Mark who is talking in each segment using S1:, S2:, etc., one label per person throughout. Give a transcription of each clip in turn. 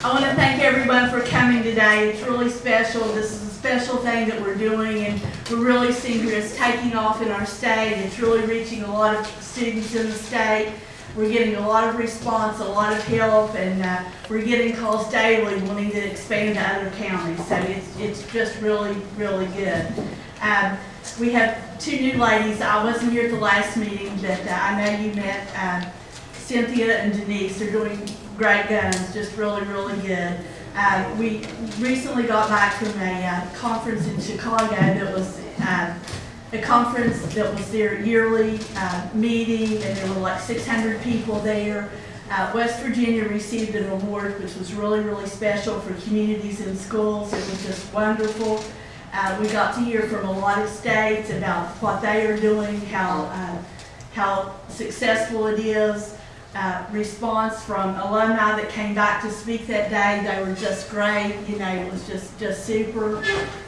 S1: I want to thank everyone for coming today. It's really special. This is a special thing that we're doing, and we're really seeing it's taking off in our state. It's really reaching a lot of students in the state. We're getting a lot of response, a lot of help, and uh, we're getting calls daily wanting to expand to other counties. So it's, it's just really, really good. Um, we have two new ladies. I wasn't here at the last meeting, but uh, I know you met um, Cynthia and Denise. They're doing great guns, just really, really good. Uh, we recently got back from a uh, conference in Chicago that was uh, a conference that was their yearly uh, meeting, and there were like 600 people there. Uh, West Virginia received an award, which was really, really special for communities and schools. It was just wonderful. Uh, we got to hear from a lot of states about what they are doing, how how successful it is. Uh, response from alumni that came back to speak that day. They were just great. You know, it was just just super.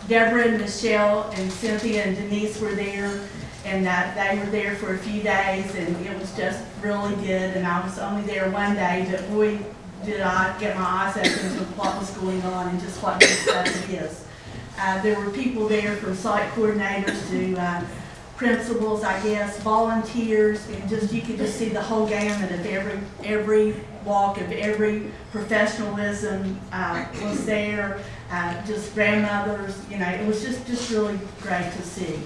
S1: Deborah and Michelle and Cynthia and Denise were there, and uh, they were there for a few days, and it was just really good. And I was only there one day, but boy, did I get my eyes open to what was going on and just what good stuff is. Uh, there were people there from site coordinators to uh, principals, I guess, volunteers, and just, you could just see the whole gamut of every, every walk of every professionalism, uh, was there. Uh, just grandmothers, you know, it was just, just really great to see.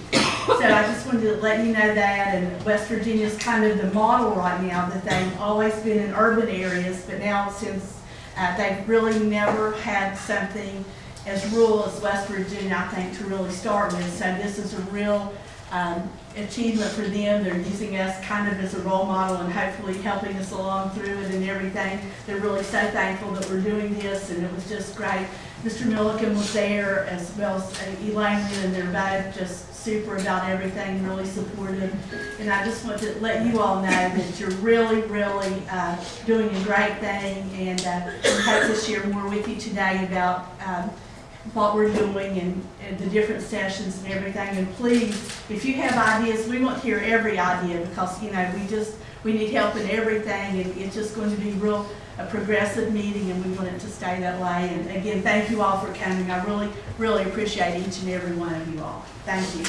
S1: So I just wanted to let you know that, and West Virginia's kind of the model right now, that they've always been in urban areas, but now since, uh, they've really never had something as rural as West Virginia, I think, to really start with. So this is a real um, achievement for them. They're using us kind of as a role model and hopefully helping us along through it and everything. They're really so thankful that we're doing this, and it was just great. Mr. Milliken was there, as well as uh, Elaine, and they're just super about everything, really supportive. And I just want to let you all know that you're really, really uh, doing a great thing, and uh, I hope to share more with you today about um, what we're doing and, and the different sessions and everything. And please, if you have ideas, we want to hear every idea because, you know, we just, we need help in everything and it's just going to be real, a progressive meeting and we want it to stay that way. And again, thank you all for coming. I really, really appreciate each and every one of you all. Thank you.